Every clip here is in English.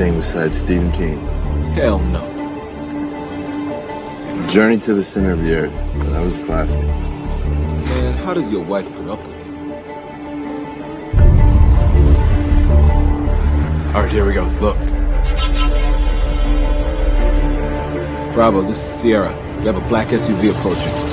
anything besides Stephen King? Hell no. Journey to the Center of the Earth. That was a classic. Man, how does your wife put up with you? All right, here we go. Look. Bravo, this is Sierra. We have a black SUV approaching.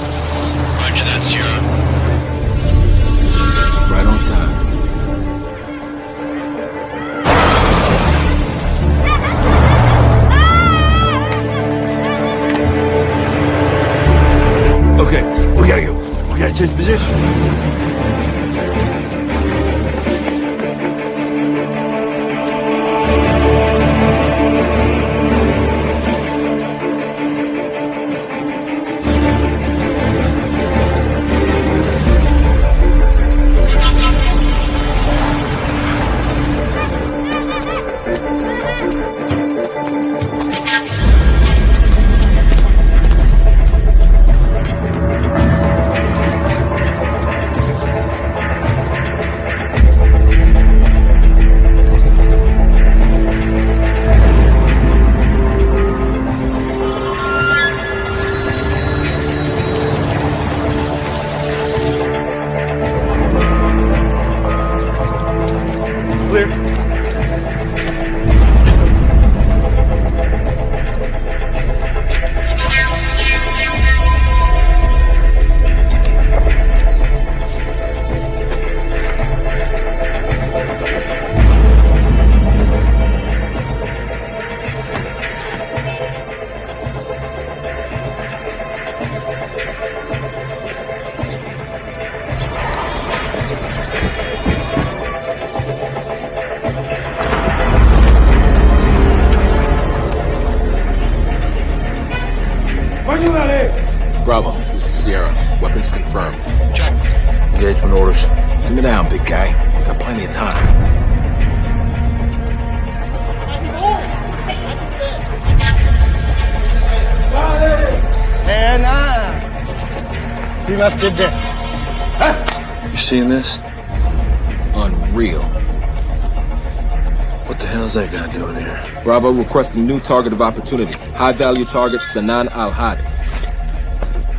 Bravo requesting new target of opportunity. High value target Sanan Al Hadi.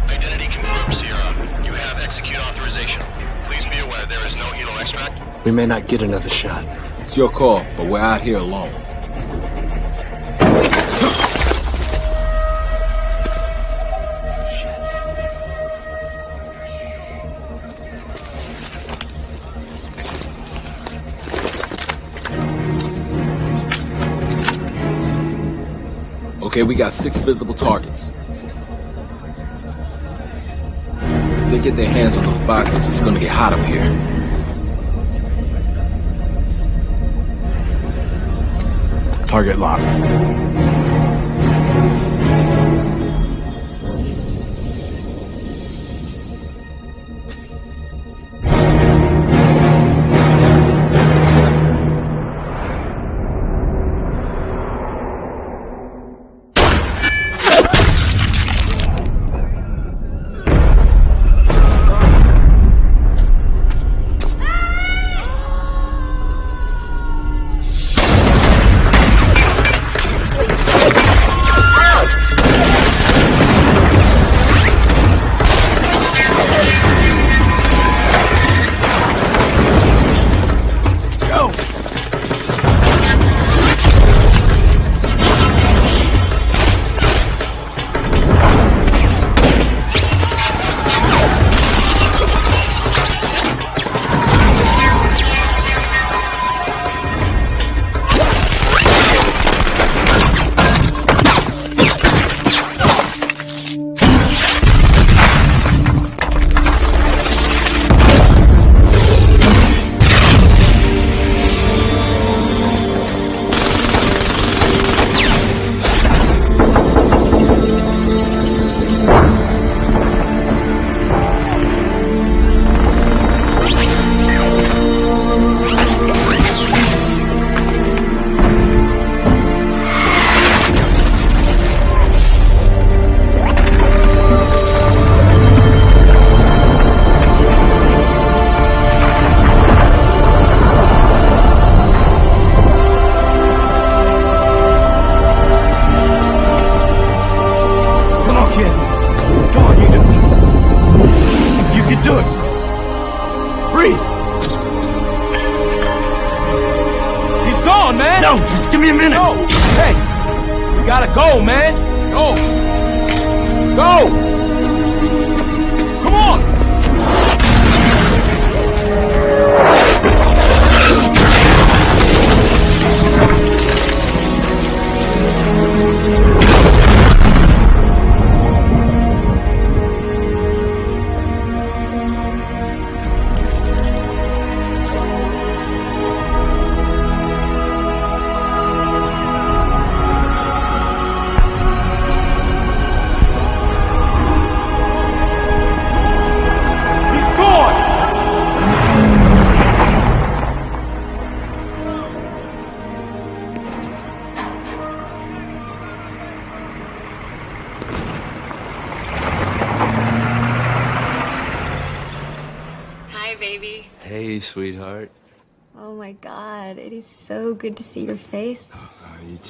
Identity confirmed, Sierra. You have execute authorization. Please be aware there is no helo extract. We may not get another shot. It's your call, but we're out here alone. Okay, we got six visible targets. If they get their hands on those boxes, it's gonna get hot up here. Target locked.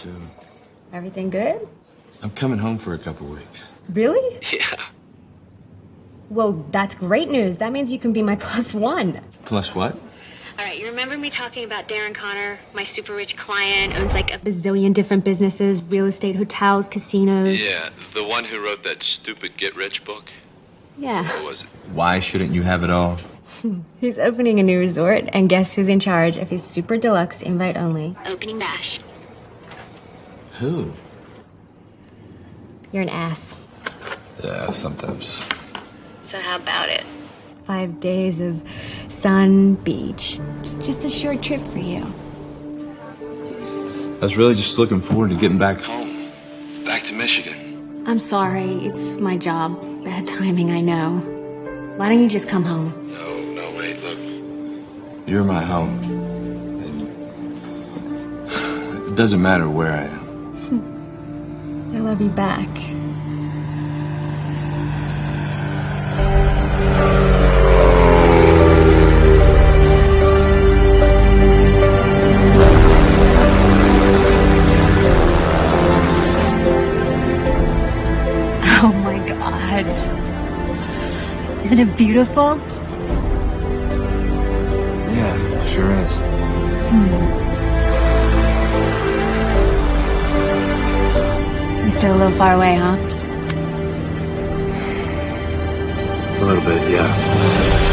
Too. Everything good? I'm coming home for a couple weeks. Really? Yeah. Well, that's great news. That means you can be my plus one. Plus what? All right, you remember me talking about Darren Connor, my super rich client, owns like a bazillion different businesses, real estate, hotels, casinos. Yeah, the one who wrote that stupid Get Rich book. Yeah. What was it? Why shouldn't you have it all? He's opening a new resort, and guess who's in charge of his super deluxe invite only? Opening bash. Who? You're an ass. Yeah, sometimes. So how about it? Five days of sun, beach. It's just a short trip for you. I was really just looking forward to getting back home. Home. Back to Michigan. I'm sorry, it's my job. Bad timing, I know. Why don't you just come home? No, no, wait, look. You're my home. And It doesn't matter where I am. I love you back. Oh my god. Isn't it beautiful? Still a little far away, huh? A little bit, yeah.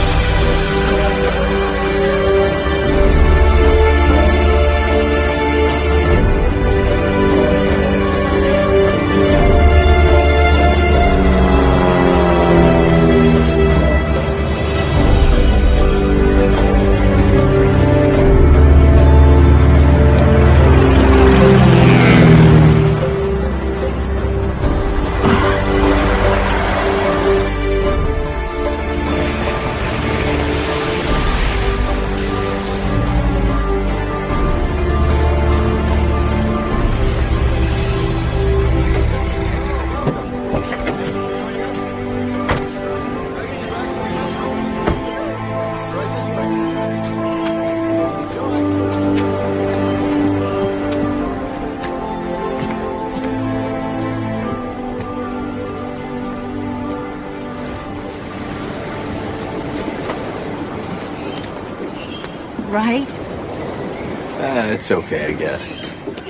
It's okay, I guess.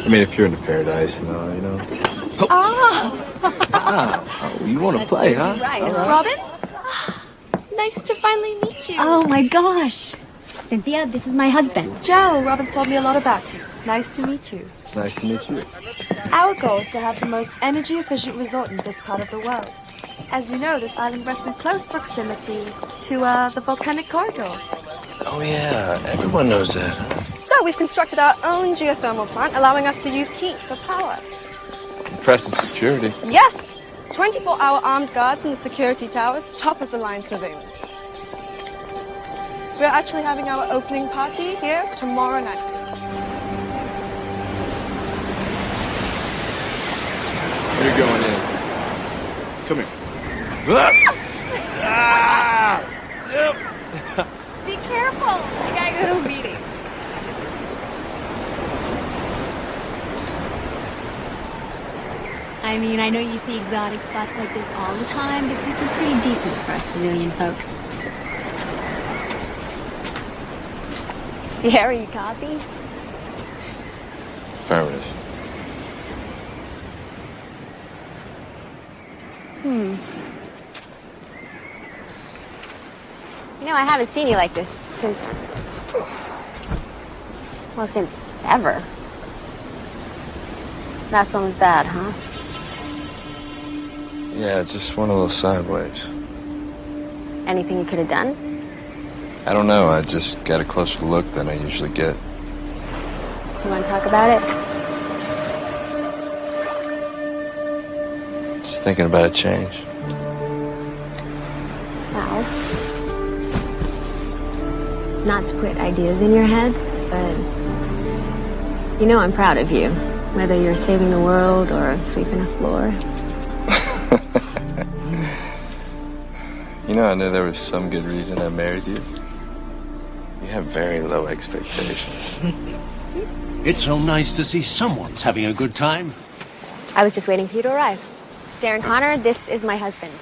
I mean, if you're into paradise, you know, you know. Oh, you want to play, huh? Right. Robin? Nice to finally meet you. Oh my gosh. Cynthia, this is my husband. Joe, Robin's told me a lot about you. Nice to meet you. Nice to meet you. Our goal is to have the most energy efficient resort in this part of the world. As you know, this island rests in close proximity to uh, the volcanic corridor. Oh, yeah, everyone knows that. So we've constructed our own geothermal plant, allowing us to use heat for power. Impressive security. Yes! 24-hour armed guards in the security towers, top of the line surveillance. We're actually having our opening party here tomorrow night. You're going in. Come here. ah! Yep. Be careful. I gotta go to a meeting. I mean, I know you see exotic spots like this all the time, but this is pretty decent for us civilian folk. Sierra, you copy? Affirmative. Hmm. You know, I haven't seen you like this since. Well, since ever. Last one was bad, huh? Yeah, it's just one of those sideways. Anything you could have done? I don't know. I just got a closer look than I usually get. You want to talk about it? Just thinking about a change. Wow. not to put ideas in your head, but you know I'm proud of you. Whether you're saving the world or sweeping a floor. You know, I knew there was some good reason I married you. You have very low expectations. It's so nice to see someone's having a good time. I was just waiting for you to arrive. Darren Connor, this is my husband.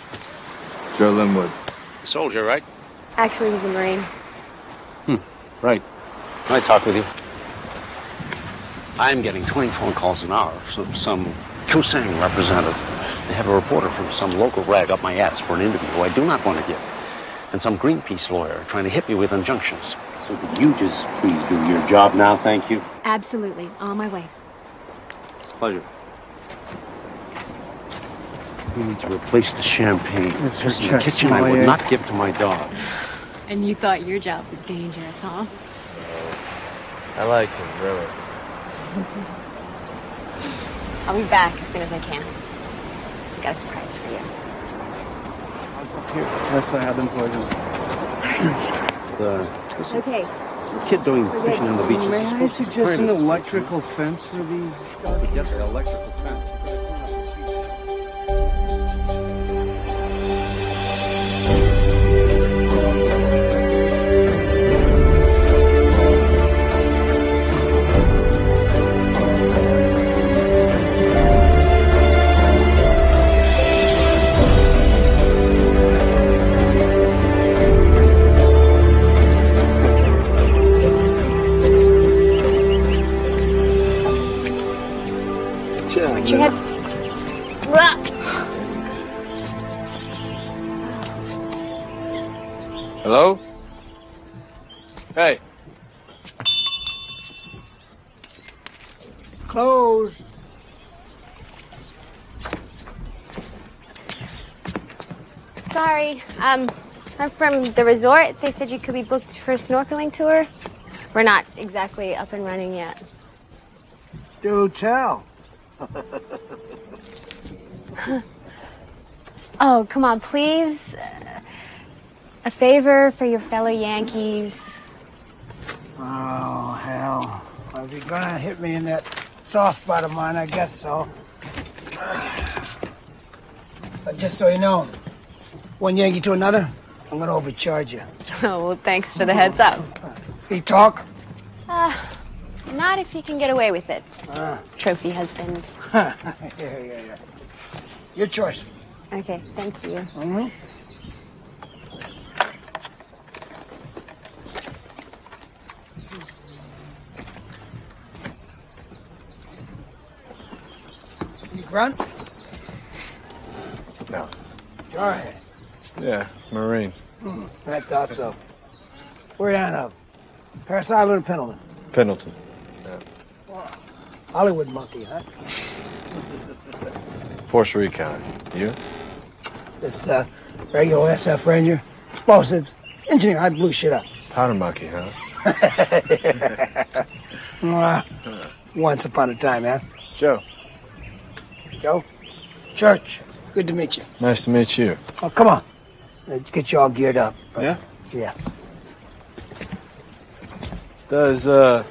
Joe Linwood. Soldier, right? Actually, he's a Marine. Hmm, Right. Can I talk with you? I'm getting 20 phone calls an hour from some Kusang representative. They have a reporter from some local rag up my ass for an interview who I do not want to give. And some Greenpeace lawyer trying to hit me with injunctions. So could you just please do your job now, thank you? Absolutely. On my way. Pleasure. We need to replace the champagne. Mr. There's in the kitchen I would not give to my dog. And you thought your job was dangerous, huh? I like him, really. I'll be back as soon as I can. I got a surprise for you. Here, that's what I've been poisoned. The, what's the Okay. kid doing fishing on the beach? May I suggest an electrical fence for these? Yes, the electrical fence. Um, I'm from the resort. They said you could be booked for a snorkeling tour. We're not exactly up and running yet. Do tell. Oh, come on, please. Uh, A favor for your fellow Yankees. Oh, hell. Well, if you're gonna hit me in that soft spot of mine, I guess so. But just so you know, one Yankee to another, I'm gonna overcharge you. Oh, well, thanks for the heads up. He talk? Not if you can get away with it. Ah. Trophy husband. yeah, yeah, yeah. Your choice. Okay, thank you. Mm-hmm. You grunt? No. Jarhead. Yeah, Marine. Hmm, I thought so. Where you out of? Parris Island or Pendleton? Pendleton. Hollywood monkey, huh? Force Recon. You? Just uh, regular SF Ranger. Explosives. Engineer, I blew shit up. Powder monkey, huh? Mwah. Once upon a time, huh? Joe. Joe? Church. Good to meet you. Nice to meet you. Oh, come on. Let's get you all geared up. Yeah? Yeah. Does uh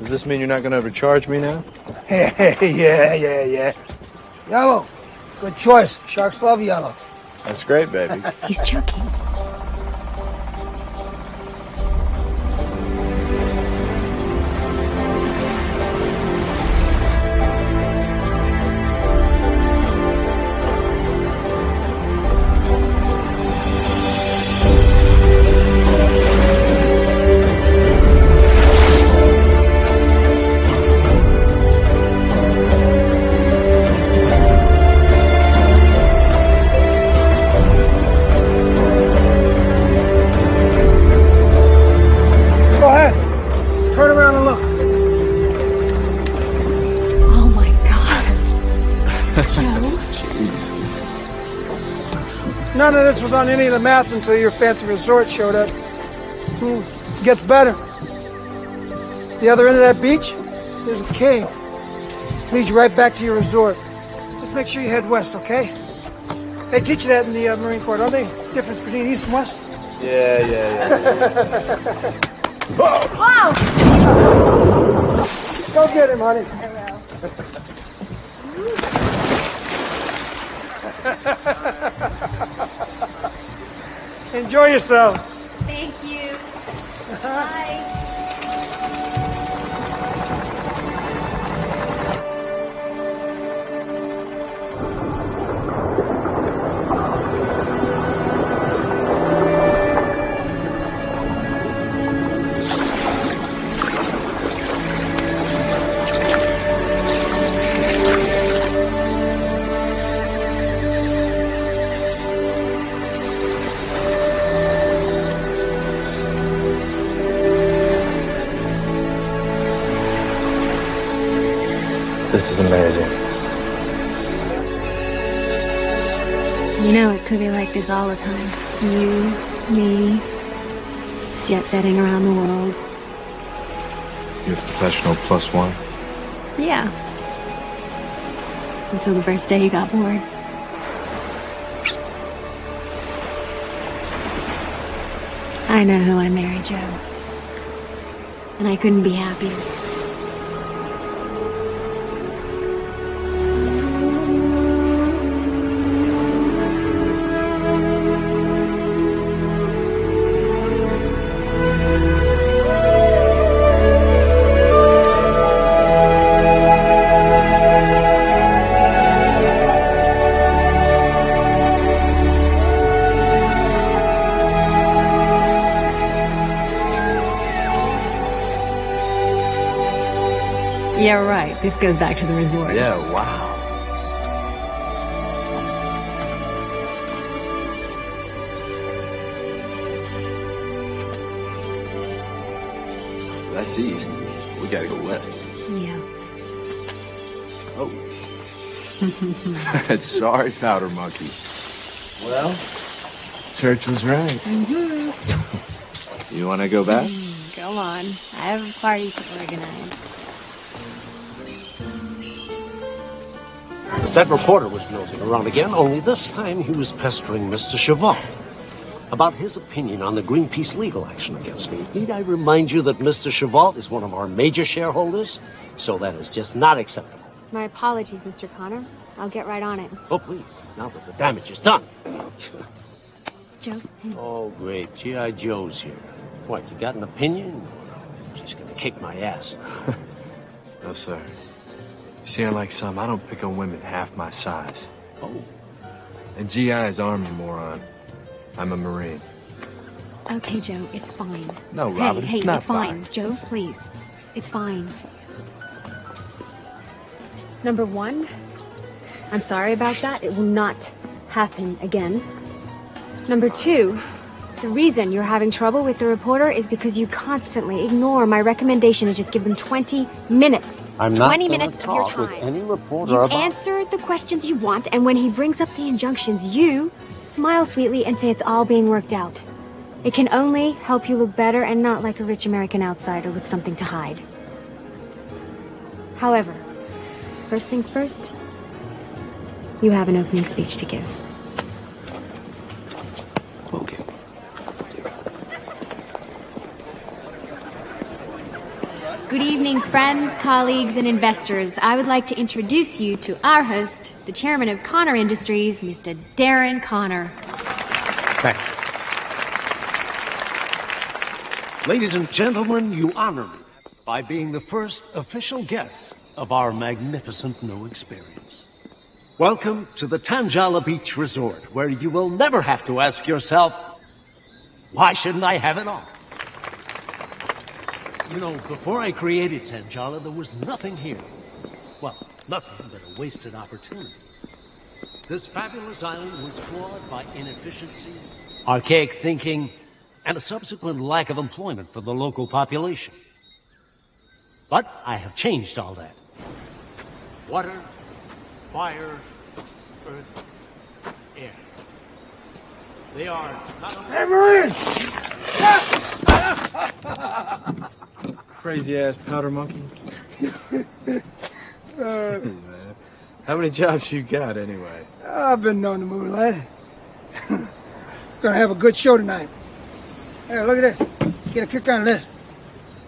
does this mean you're not gonna overcharge me now? yeah, yeah, yeah. Yellow. Good choice. Sharks love yellow. That's great, baby. He's joking. On any of the maps until your fancy resort showed up. Hmm. Gets better. The other end of that beach, there's a cave. Leads you right back to your resort. Just make sure you head west, okay? They teach you that in the uh, Marine Corps, don't they? Difference between east and west? Yeah, yeah, yeah. Whoa! Go get him, honey. Enjoy yourself. This is amazing. You know, it could be like this all the time. You, me, jet setting around the world. You're a professional plus one. Yeah. Until the first day you got bored. I know who I married, Joe. And I couldn't be happier. This goes back to the resort. Yeah, wow. That's east. We gotta go west. Yeah. Oh. Sorry, Powder Monkey. Well, Church was right. Mm-hmm. You wanna go back? Go on. I have a party to organize. That reporter was nosing around again, only this time he was pestering Mr. Chavant about his opinion on the Greenpeace legal action against me. Need I remind you that Mr. Chavant is one of our major shareholders? So that is just not acceptable. My apologies, Mr. Connor. I'll get right on it. Oh, please, now that the damage is done. Joe? Oh, great. G.I. Joe's here. What, you got an opinion? She's gonna kick my ass. No, sir. You see, unlike some, I don't pick on women half my size. Oh. And GI is Army, moron. I'm a Marine. Okay, Joe, it's fine. No, hey, Robin, hey, it's not it's fine. Joe, please. It's fine. Number one, I'm sorry about that. It will not happen again. Number two, the reason you're having trouble with the reporter is because you constantly ignore my recommendation to just give them 20 minutes. I'm not 20 gonna minutes of your talk with time. any reporter You answer the questions you want, and when he brings up the injunctions, you smile sweetly and say it's all being worked out. It can only help you look better and not like a rich American outsider with something to hide. However, first things first, you have an opening speech to give. Good evening, friends, colleagues, and investors. I would like to introduce you to our host, the chairman of Connor Industries, Mr. Darren Connor. Thanks. Ladies and gentlemen, you honor me by being the first official guests of our magnificent new experience. Welcome to the Tanjala Beach Resort, where you will never have to ask yourself, why shouldn't I have it all? You know, before I created Tanjala, there was nothing here. Well, nothing but a wasted opportunity. This fabulous island was flawed by inefficiency, archaic thinking, and a subsequent lack of employment for the local population. But I have changed all that. Water, fire, earth, air. They are. Hey, Marine! Crazy ass powder monkey. How many jobs you got anyway? I've been known to move, lad. Gonna have a good show tonight. Hey, look at this. Get a kick out of this.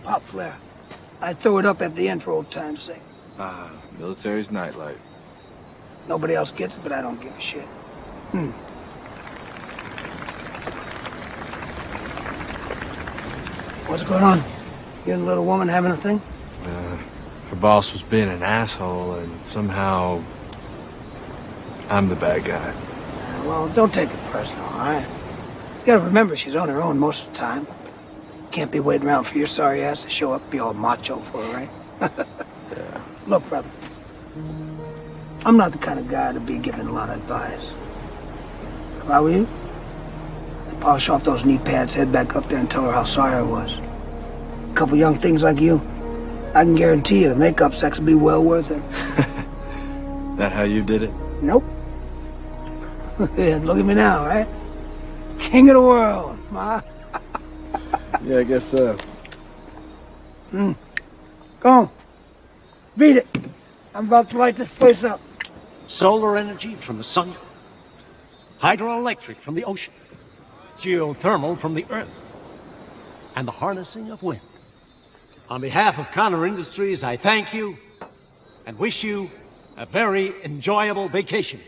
Pop flare. I throw it up at the end for old time's sake. Ah, military's nightlight. Nobody else gets it, but I don't give a shit. Hmm. What's going on? You and little woman having a thing? Uh, her boss was being an asshole, and somehow I'm the bad guy. Uh, well, don't take it personal, all right? You gotta remember she's on her own most of the time. Can't be waiting around for your sorry ass to show up and be all macho for her, right? Yeah. Look, brother. I'm not the kind of guy to be giving a lot of advice. If I were you, I'd polish off those knee pads, head back up there and tell her how sorry I was. A couple young things like you, I can guarantee you the makeup sex will be well worth it. That how you did it? Nope. yeah, look at me now, right? King of the world, ma. Yeah, I guess so. Hmm. Go on. Beat it. I'm about to light this place up. Solar energy from the sun, hydroelectric from the ocean, geothermal from the earth, and the harnessing of wind. On behalf of Connor Industries, I thank you and wish you a very enjoyable vacation.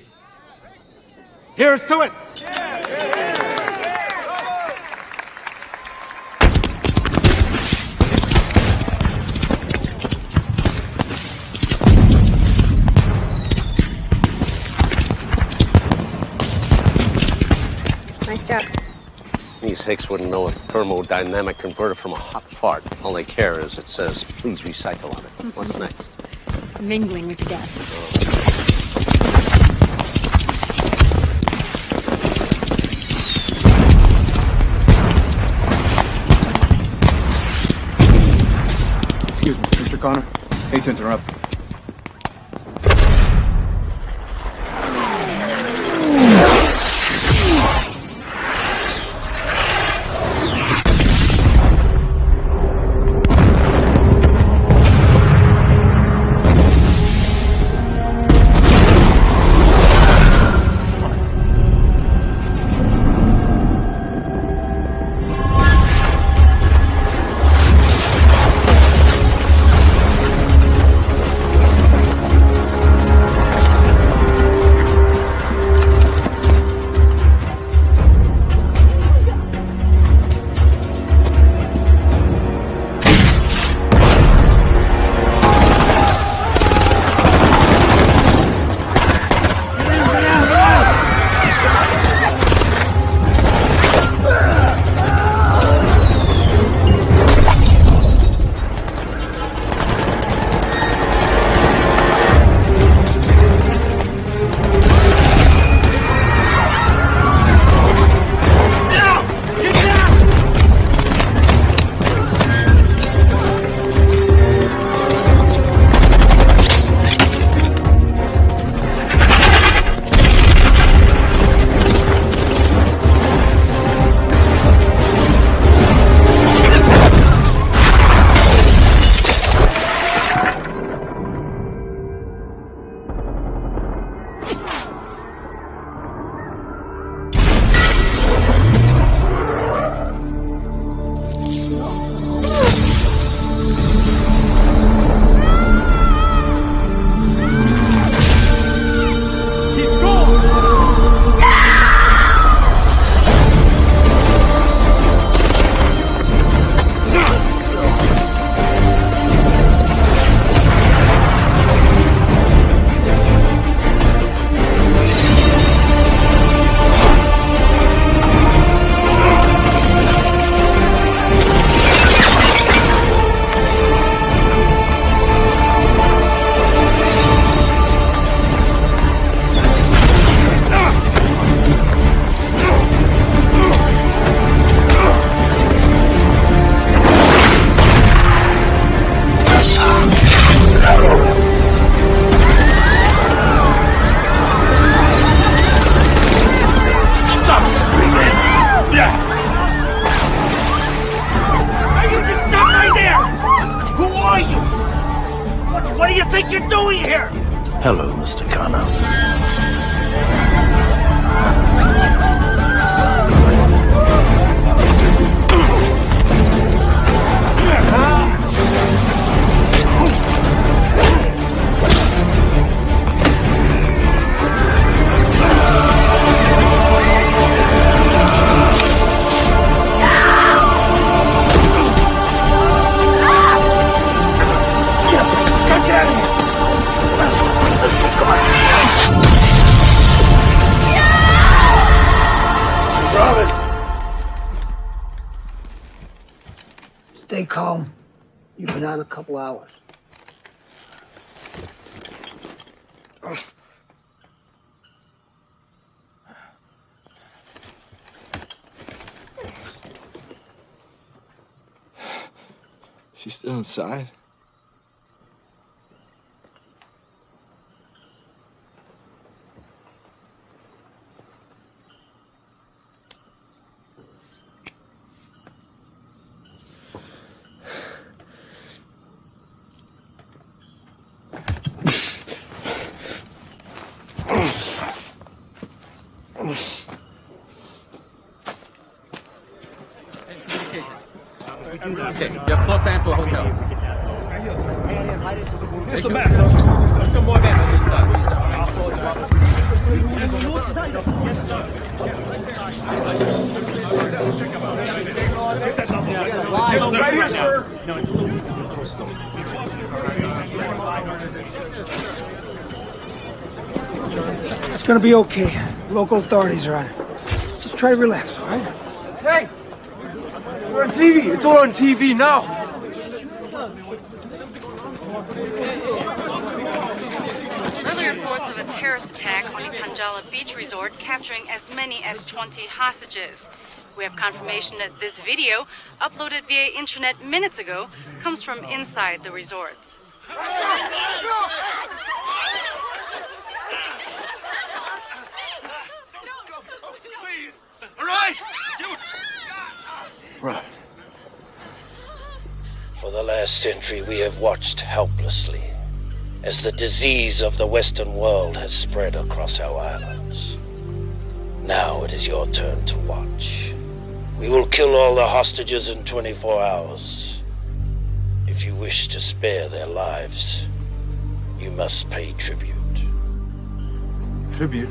Here's to it! Nice These hicks wouldn't know a thermodynamic converter from a hot fart. All they care is it says, please recycle on it. Mm-hmm. What's next? Mingling with the guests. Excuse me, Mr. Connor. Hate to interrupt. She's still inside. Okay, you have floor plan for hotel. Mr. Mac, some more men on this side. Right here, sir. It's gonna be okay. Local authorities are on it. Just try to relax, all right? Hey! We're on TV. It's all on TV now. Early reports of a terrorist attack on the Tanjala Beach Resort capturing as 20 hostages. We have confirmation that this video, uploaded via internet minutes ago, comes from inside the resort. All right. Right. For the last century, we have watched helplessly as the disease of the Western world has spread across our islands. Now it is your turn to watch. We will kill all the hostages in 24 hours. If you wish to spare their lives, you must pay tribute. Tribute.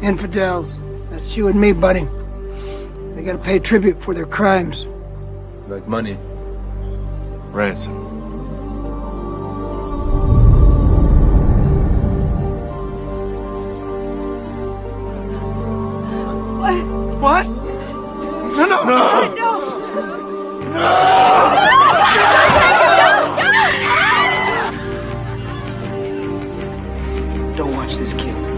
Infidels. That's you and me, buddy. They gotta pay tribute for their crimes. Like money. Ransom. What? No, no, no! no Don't watch this kid.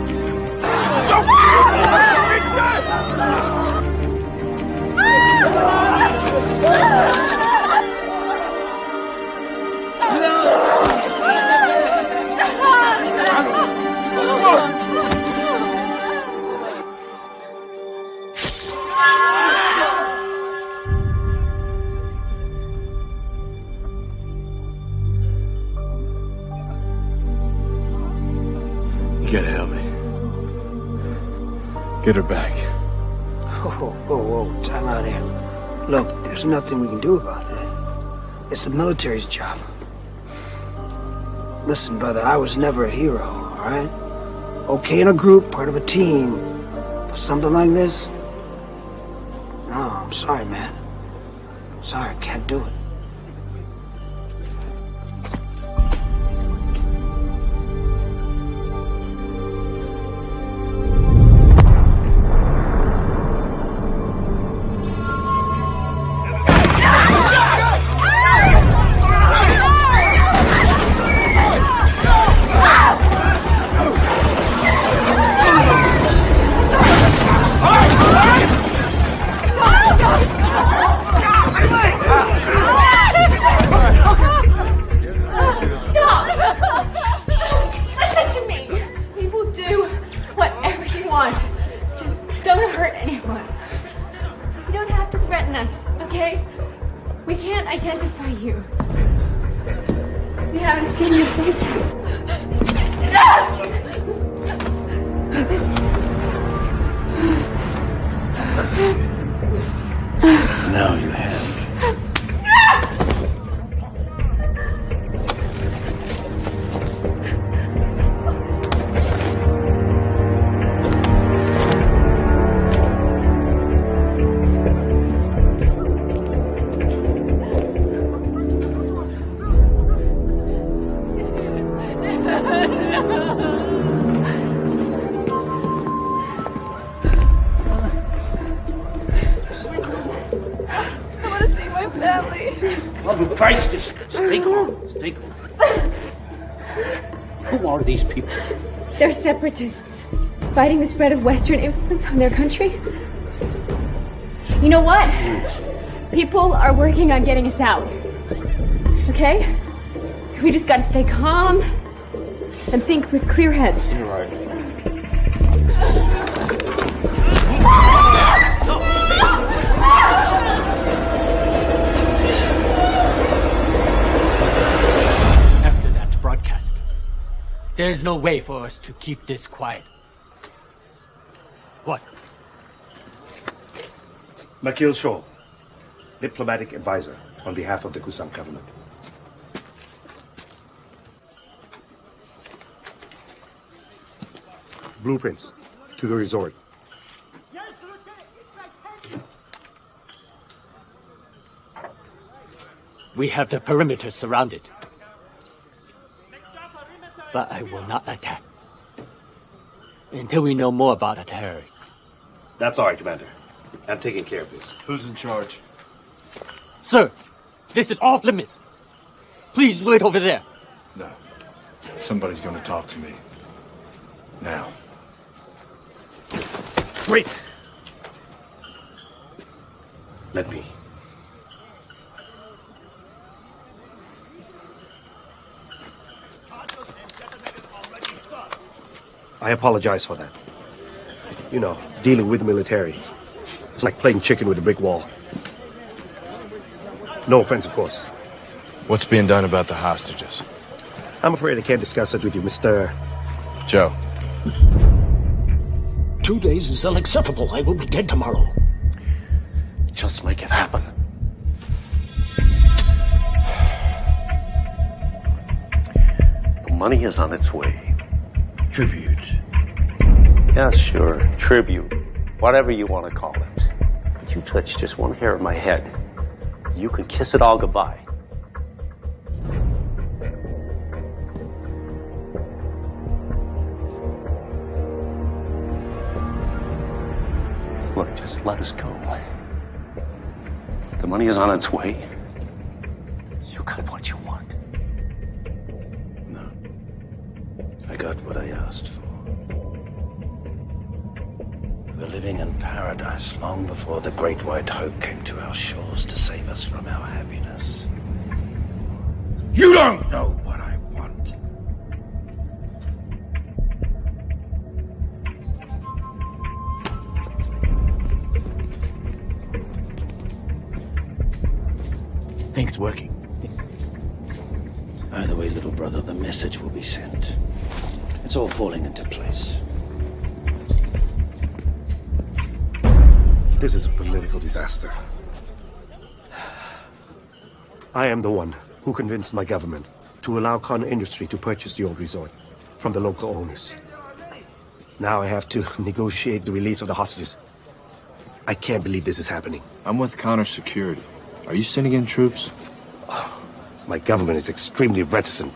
Get her back. Whoa, whoa, whoa, time out here. Look, there's nothing we can do about that. It's the military's job. Listen, brother, I was never a hero, alright? Okay in a group, part of a team. But something like this? No, I'm sorry, man. I'm Sorry, I can't do it. Calm. Who are these people? They're separatists, fighting the spread of Western influence on their country. You know what? People are working on getting us out. Okay? We just gotta stay calm and think with clear heads. You're right. There's no way for us to keep this quiet. What? Makil Shaw, diplomatic advisor on behalf of the Kusam government. Blueprints to the resort. We have the perimeter surrounded. But I will not attack. Until we know more about the terrorists. That's all right, Commander. I'm taking care of this. Who's in charge? Sir, this is off limits. Please wait over there. No. Somebody's gonna talk to me. Now. Wait! Let me. I apologize for that. You know, dealing with military. It's like playing chicken with a brick wall. No offense, of course. What's being done about the hostages? I'm afraid I can't discuss it with you, Mr. Joe. Two days is unacceptable. I will be dead tomorrow. Just make it happen. The money is on its way. Tribute. Yeah, sure. Tribute. Whatever you want to call it. But you touch just one hair of my head. You can kiss it all goodbye. Look, just let us go. The money is on its way. You got what you want. I got what I asked for. We were living in paradise long before the Great White Hope came to our shores to save us from our happiness. You don't know disaster. I am the one who convinced my government to allow Khan Industry to purchase the old resort from the local owners. Now I have to negotiate the release of the hostages. I can't believe this is happening. I'm with Connor Security. Are you sending in troops? My government is extremely reticent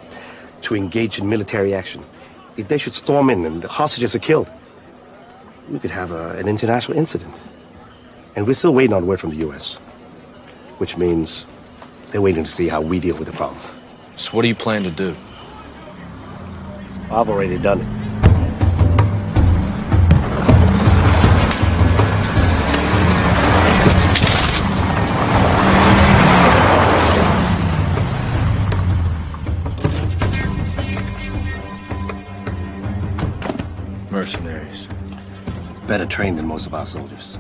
to engage in military action. If they should storm in and the hostages are killed, we could have a, an international incident. And we're still waiting on word from the U.S., which means they're waiting to see how we deal with the problem. So what do you plan to do? I've already done it. Mercenaries. Better trained than most of our soldiers.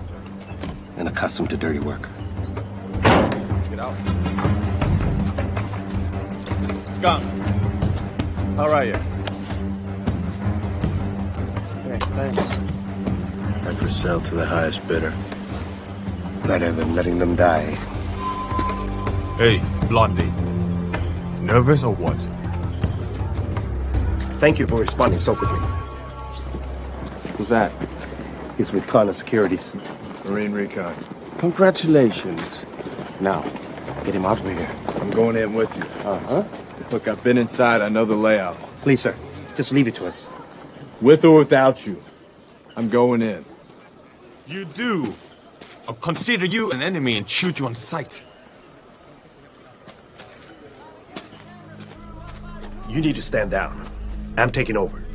And accustomed to dirty work. Get out. Come. How are you? Hey, thanks. I for sale to the highest bidder. Better than letting them die. Hey, Blondie. Nervous or what? Thank you for responding so quickly. Who's that? He's with Connor Securities. Marine Recon. Congratulations. Now, get him out of here. I'm going in with you. Uh-huh. Look, I've been inside. I know the layout. Please, sir. Just leave it to us. With or without you. I'm going in. You do. I'll consider you an enemy and shoot you on sight. You need to stand down. I'm taking over.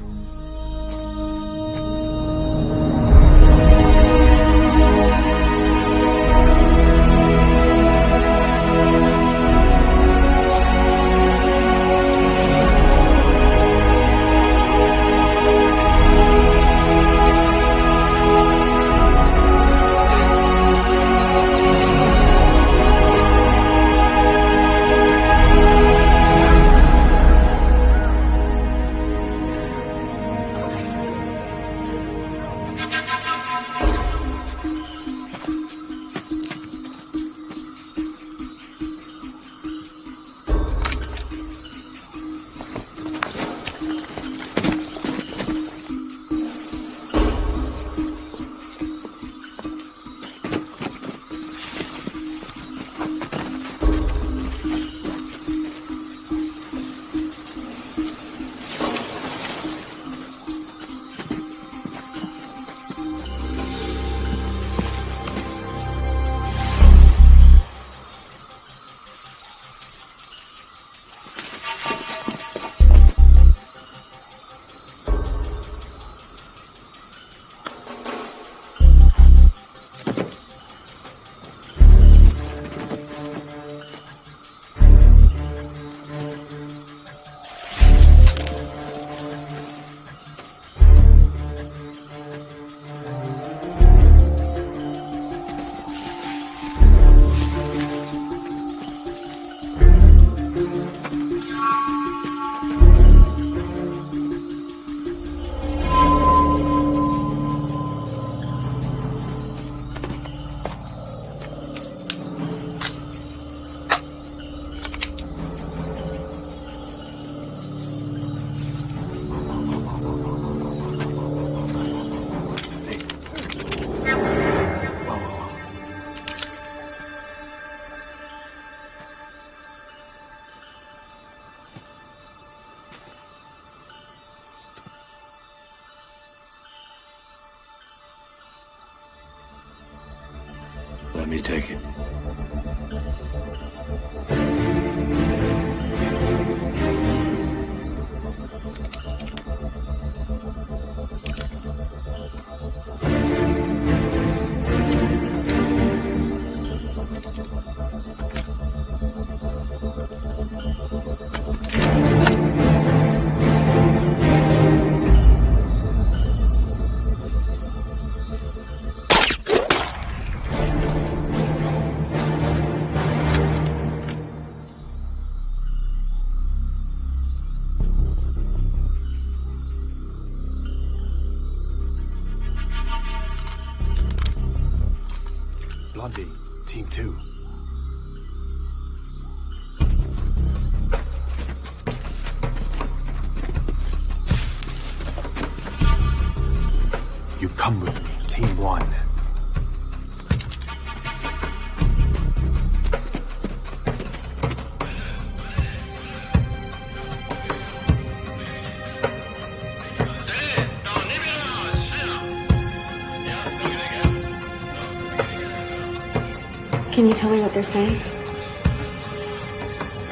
Can you tell me what they're saying?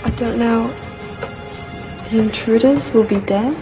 I don't know. The intruders will be dead?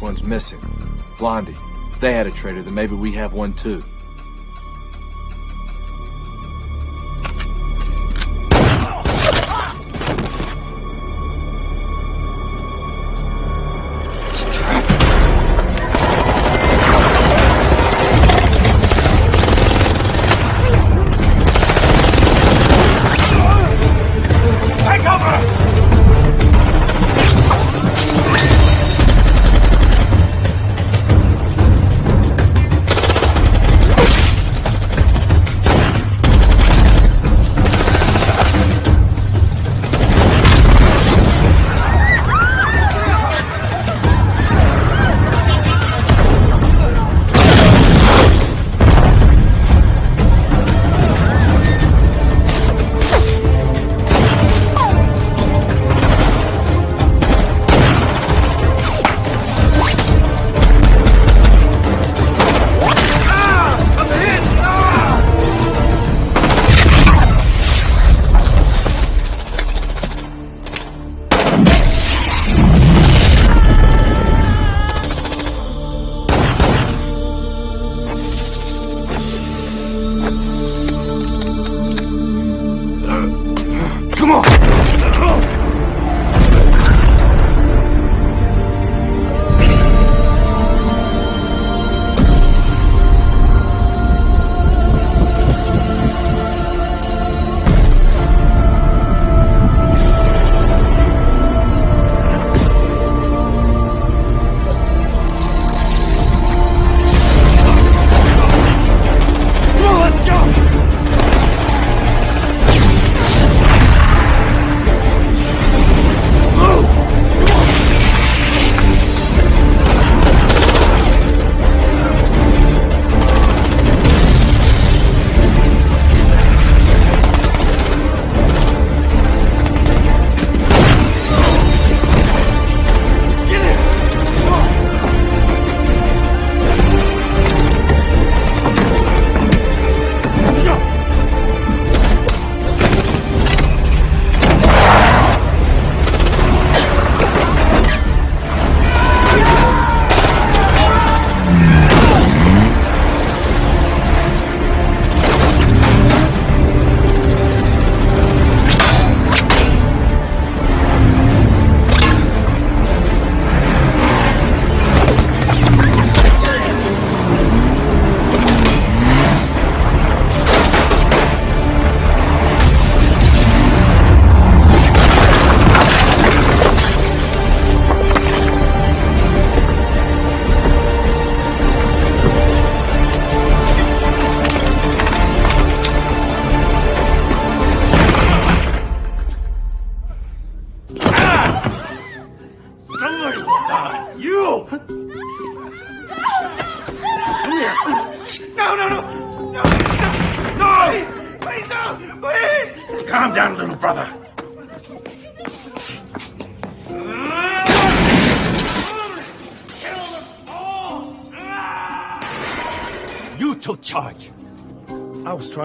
one's missing. Blondie, they had a traitor, then maybe we have one too.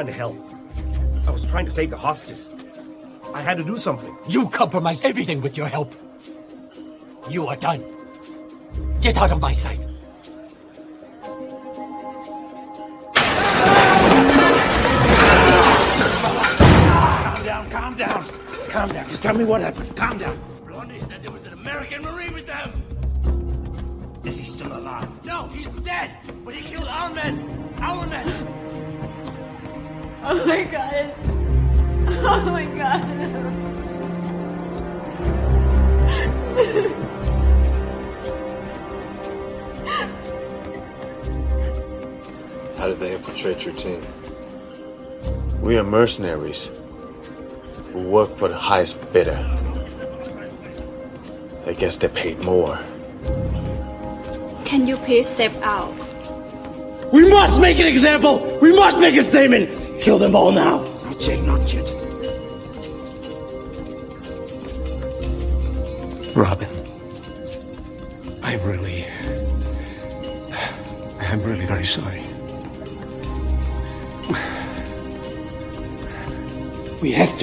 Trying to help. I was trying to save the hostages. I had to do something. You compromised everything with your help. You are done. Get out of my sight. Calm down, calm down. Calm down. Just tell me what happened. Calm down. How did they infiltrate your team? We are mercenaries who work for the highest bidder. I guess they paid more. Can you please step out? We must make an example. We must make a statement. Kill them all now. Not yet, not yet.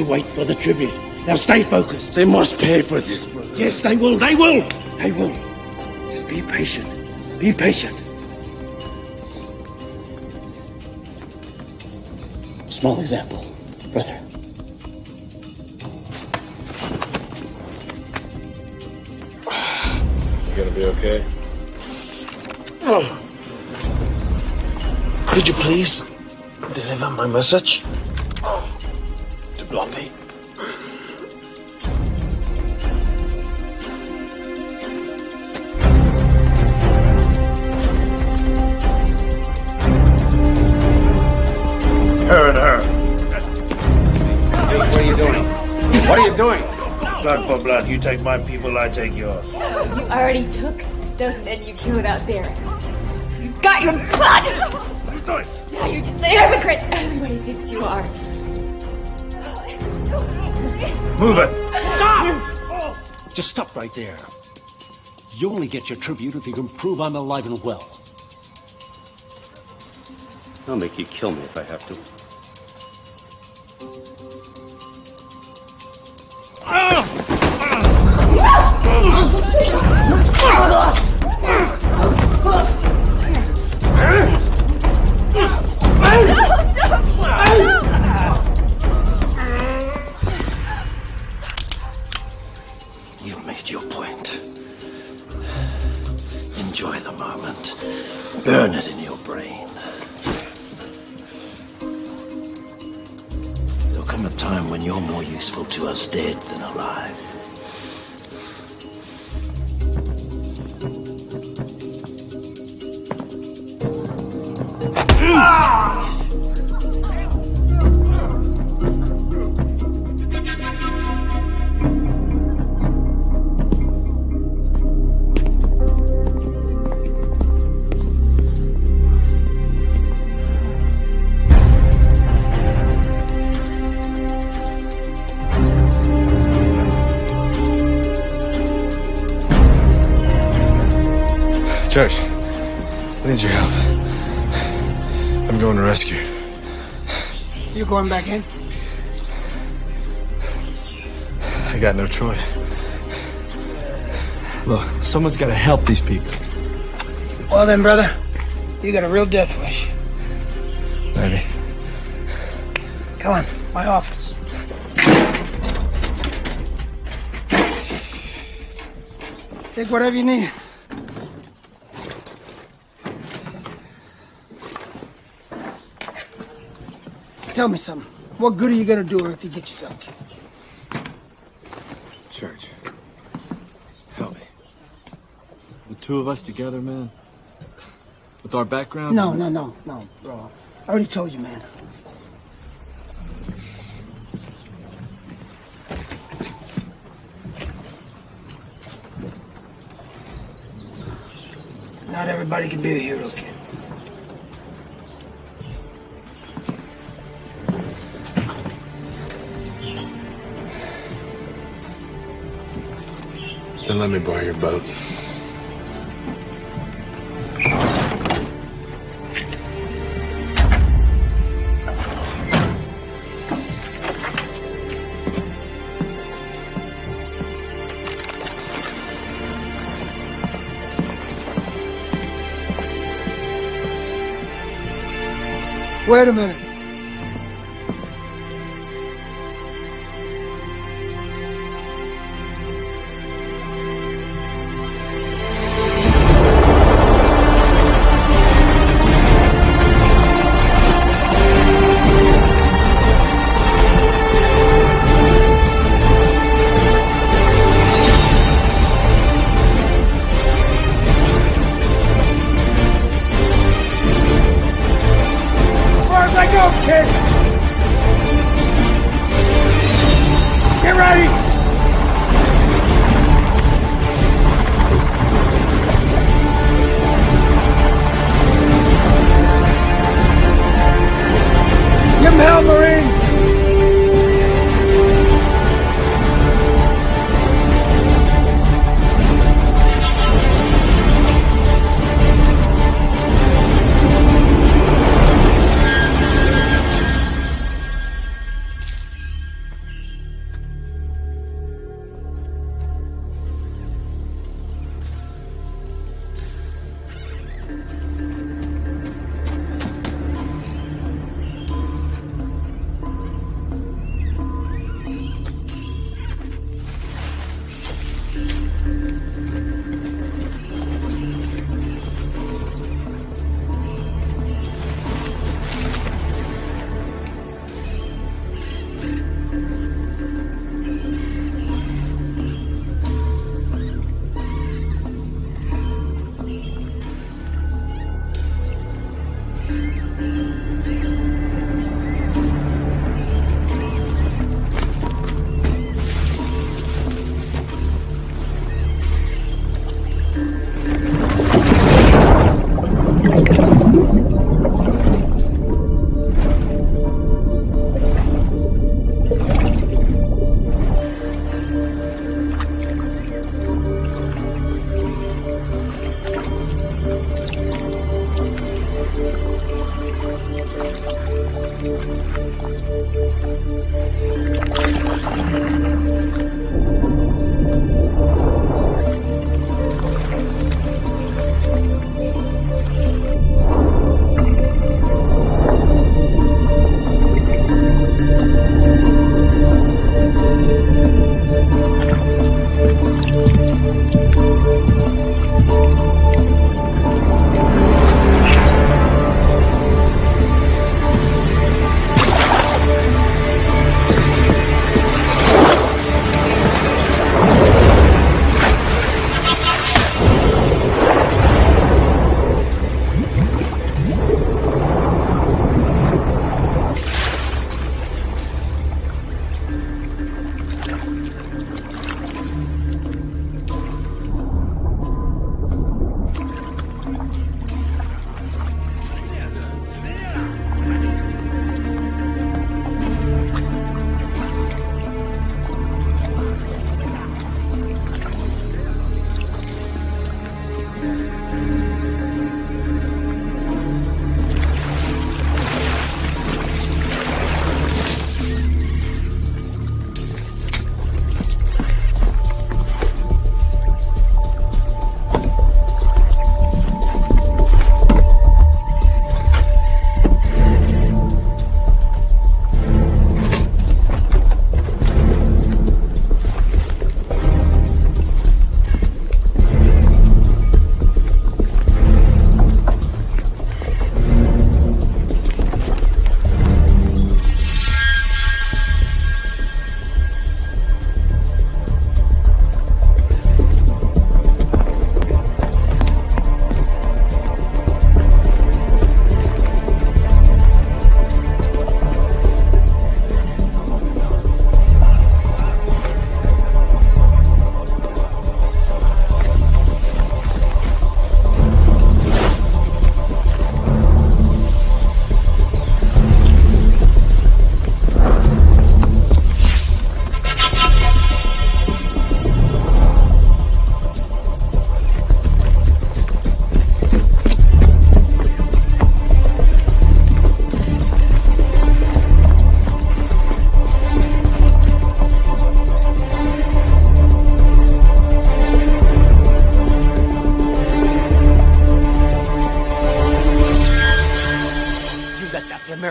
Wait for the tribute. Now stay focused. They must pay for this. Brother. Yes, they will. They will. They will. Just be patient. Be patient. Small example, brother. You gonna be okay? Oh. Could you please deliver my message You take my people, I take yours. You already took those men you killed out there. You got your blood! Now you're just the hypocrite everybody thinks you are. Move it. Stop! Just stop right there. You only get your tribute if you can prove I'm alive and well. I'll make you kill me if I have to. Church, I need your help. I'm going to rescue. You're going back in? I got no choice. Look, someone's got to help these people. Well then, brother, you got a real death wish. Maybe. Come on, my office. Take whatever you need. Tell me something. What good are you gonna do her if you get yourself killed? Church. Help me. The two of us together, man. With our backgrounds. No, no, no, no, bro. I already told you, man. Not everybody can be a hero, kid. Then let me borrow your boat. Wait a minute.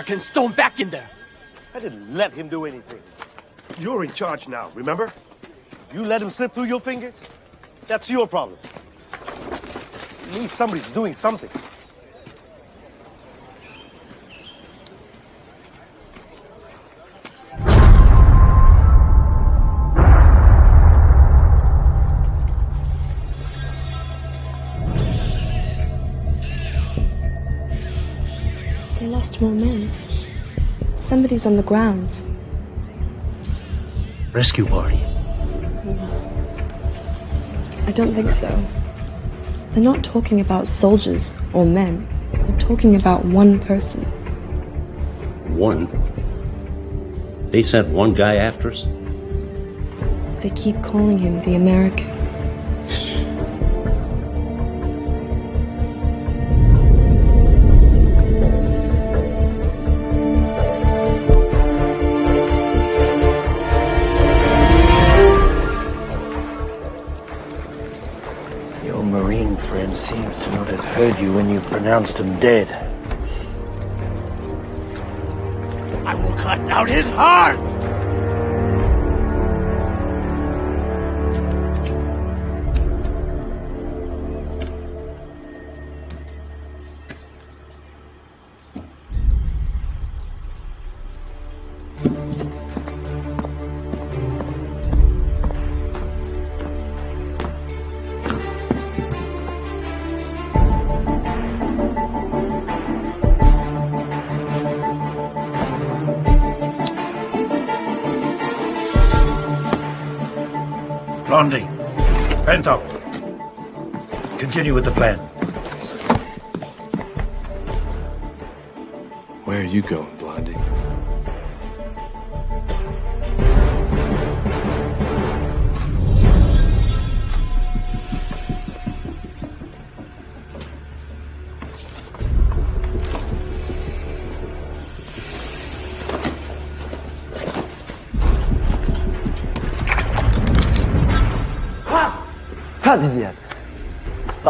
Americans thrown back in there. I didn't let him do anything. You're in charge now, remember? You let him slip through your fingers? That's your problem. At least somebody's doing something. Somebody's on the grounds. Rescue party. I don't think so. They're not talking about soldiers or men. They're talking about one person. One? They sent one guy after us? They keep calling him the American. Pronounced him dead. I will cut out his heart! Continue with the plan. Where are you going,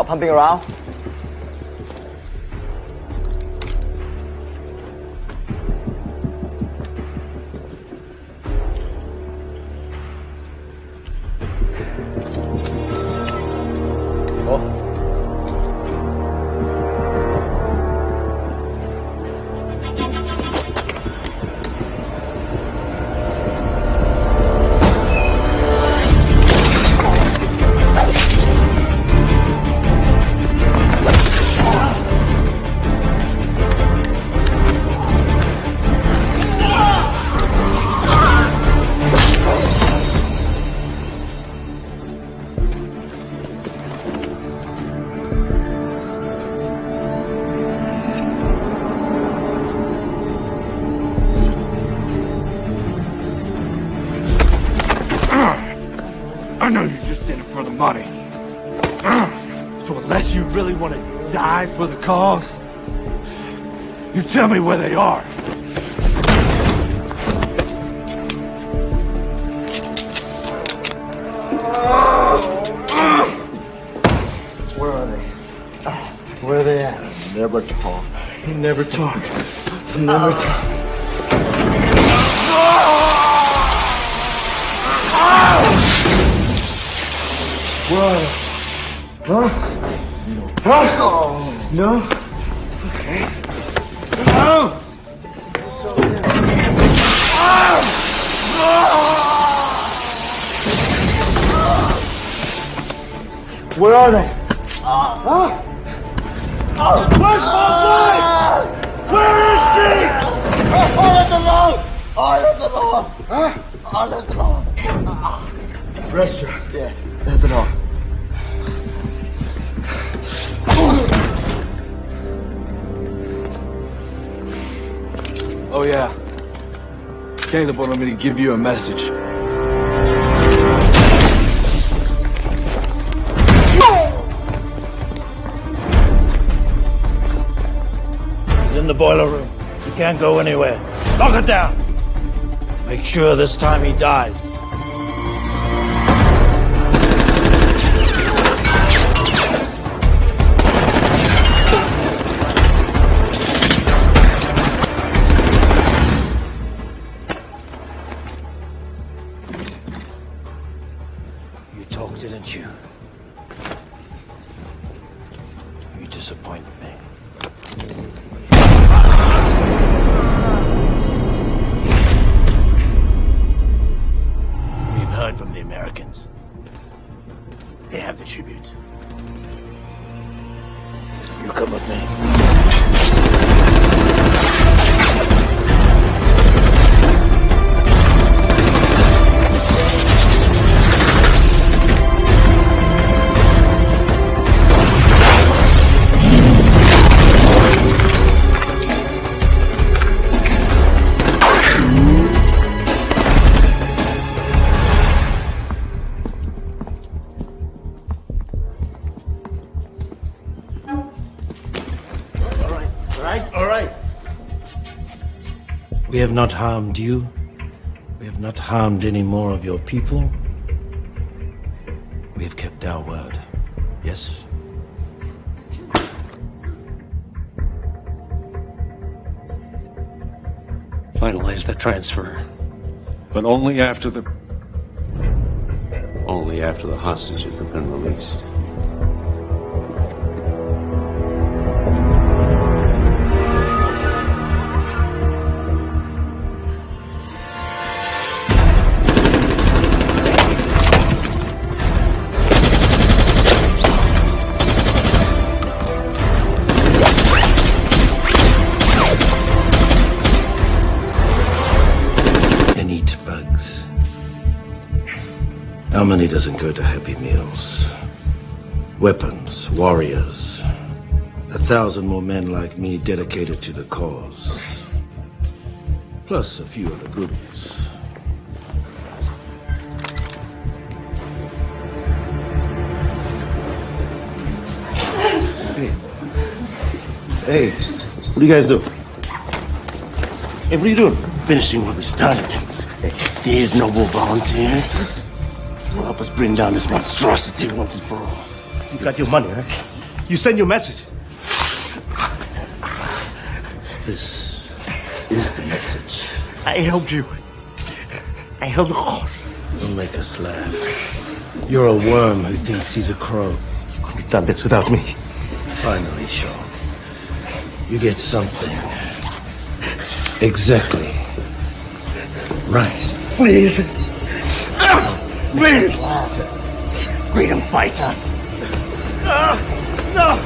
Pumping around. Die for the cause, you tell me where they are. Where are they? Where are they at? Never talk. You never talk. You never talk. Where are they? Huh? Huh? No? Okay. No! Where are they? Huh? Where's my wife? Where is she? All let them alone! All let them alone! Huh? All let them alone! Restaurant. Yeah, Caleb wanted me to give you a message. He's in the boiler room. He can't go anywhere. Lock it down. Make sure this time he dies. Americans. They have the tribute. You come with me. Not harmed you. We have not harmed any more of your people. We have kept our word. Yes? Finalize the transfer. But only after the. Only after the hostages have been released. Doesn't go to Happy Meals? Weapons, warriors. A thousand more men like me dedicated to the cause. Plus a few other groups. Hey. Hey, what do you guys do? Hey, what are you doing? Finishing what we started. Hey, these noble volunteers will help us bring down this monstrosity once and for all. You got your money, right? You send your message. This is the message. I helped you. I held the horse. Don't make us laugh. You're a worm who thinks he's a crow. You couldn't have done this without me. Finally, Sean. You get something. Exactly. Right. Please. Please. Freedom fighter. No.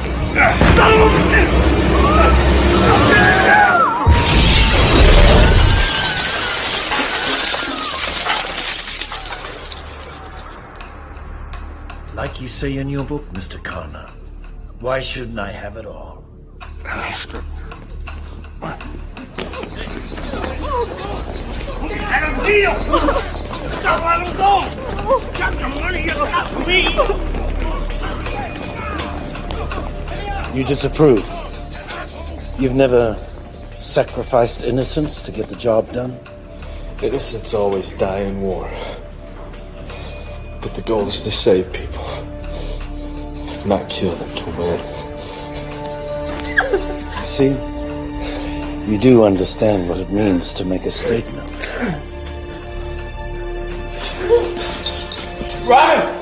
Like you say in your book, Mr. Connor, why shouldn't I have it all? Let him deal! Don't let him go! Got the money you got me! You disapprove. You've never sacrificed innocence to get the job done? Innocents always die in war. But the goal is to save people, not kill them to win. See? You do understand what it means to make a statement. Robin!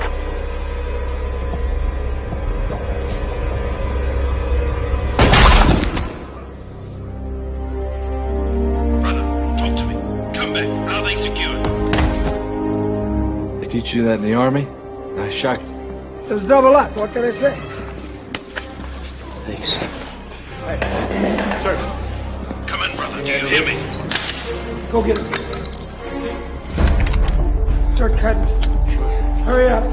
teach you that in the army? Nice shot. There's double up. What can I say? Thanks. Hey, sir. Come in, brother. Do you hear me? Go get him. Start cutting. Hurry up.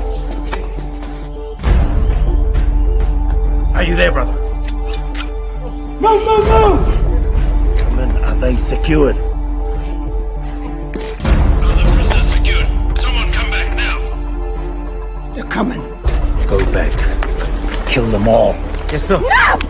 Are you there, brother? Move, move, move! Come in. Are they secured? No!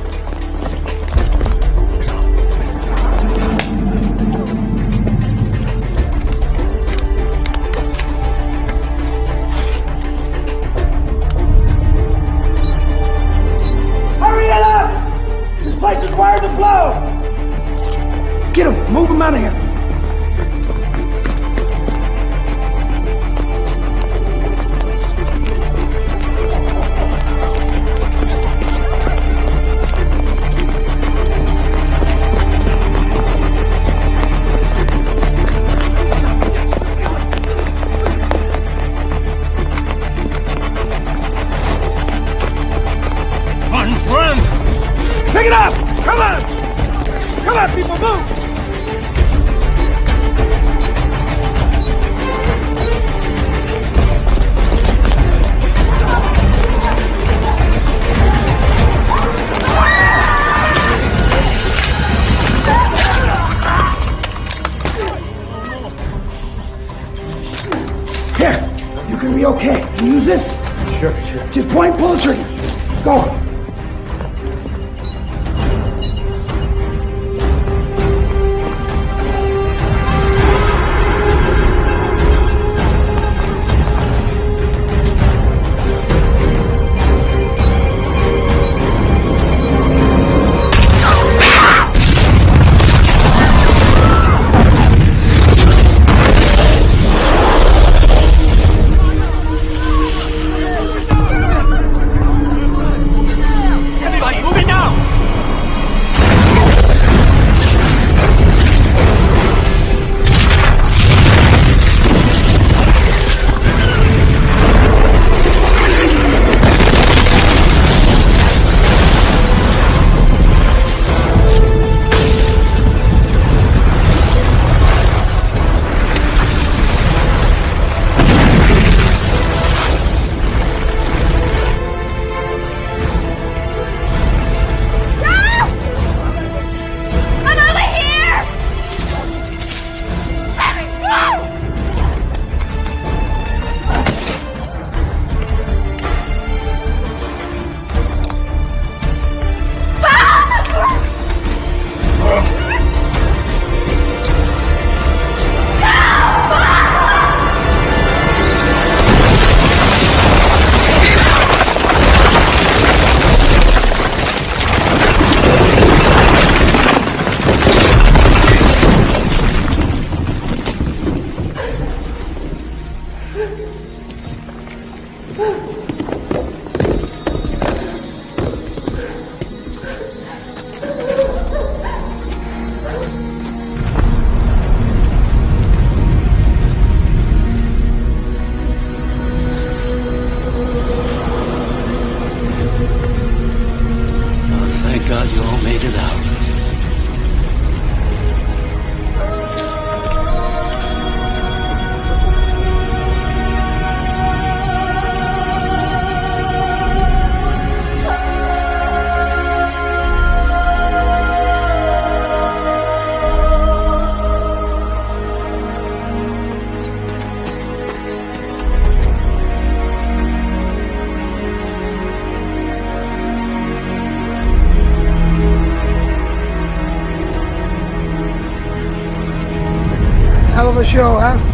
Show, huh?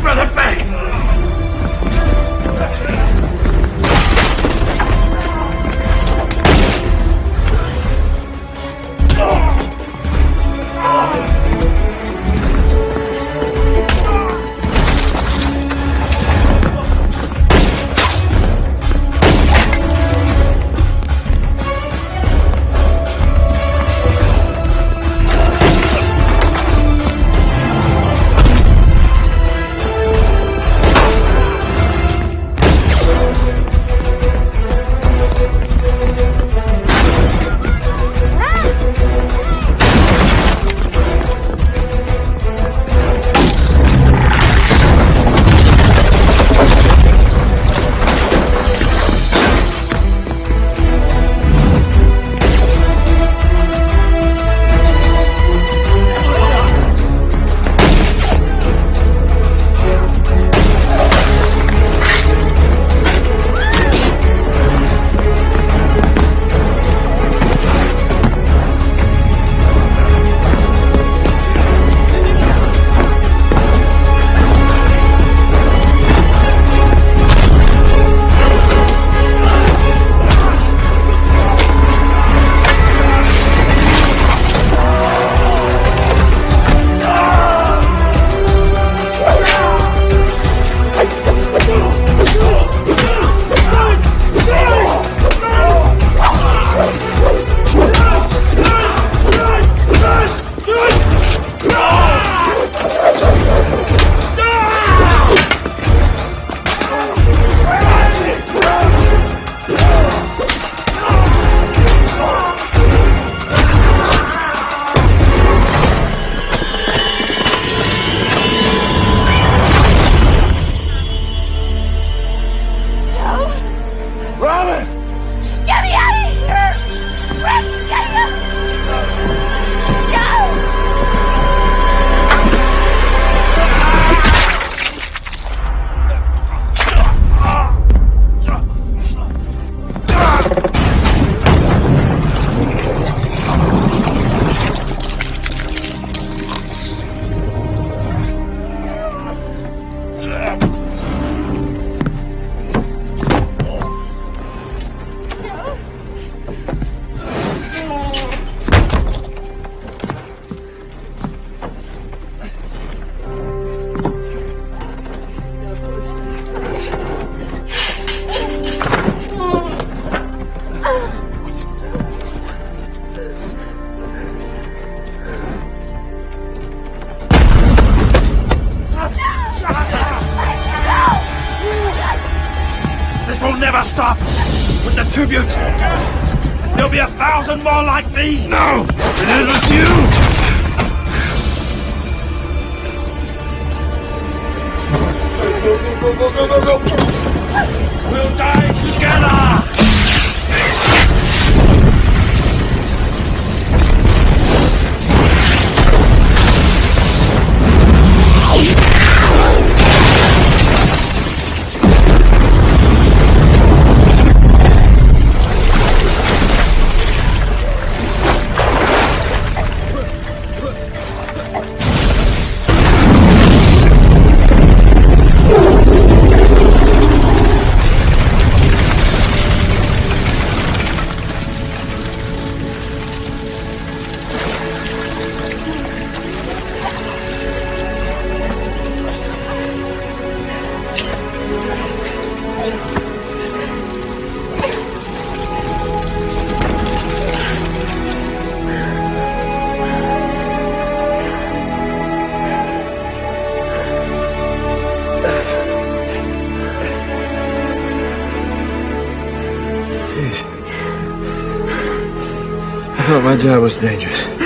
Brother back. Job was dangerous.